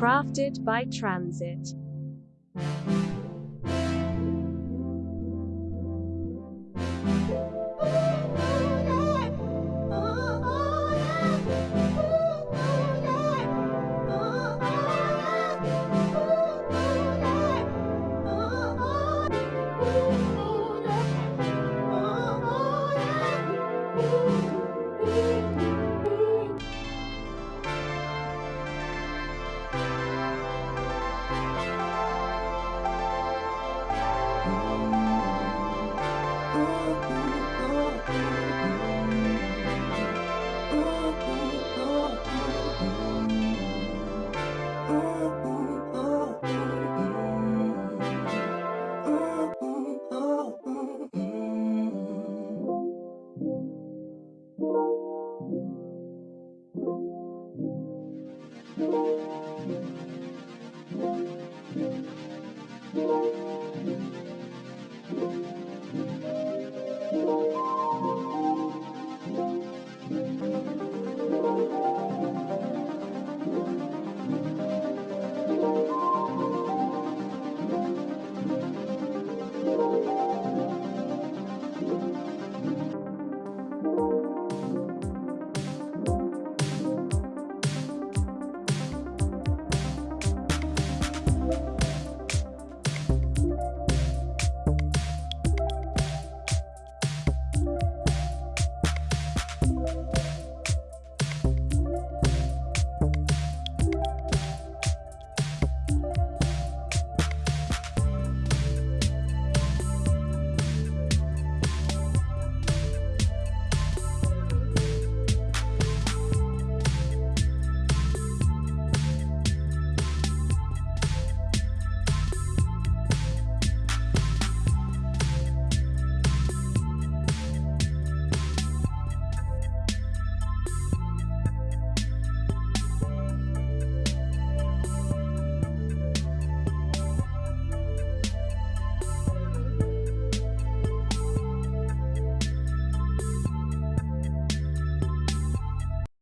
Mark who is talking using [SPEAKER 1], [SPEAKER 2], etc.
[SPEAKER 1] Crafted by Transit.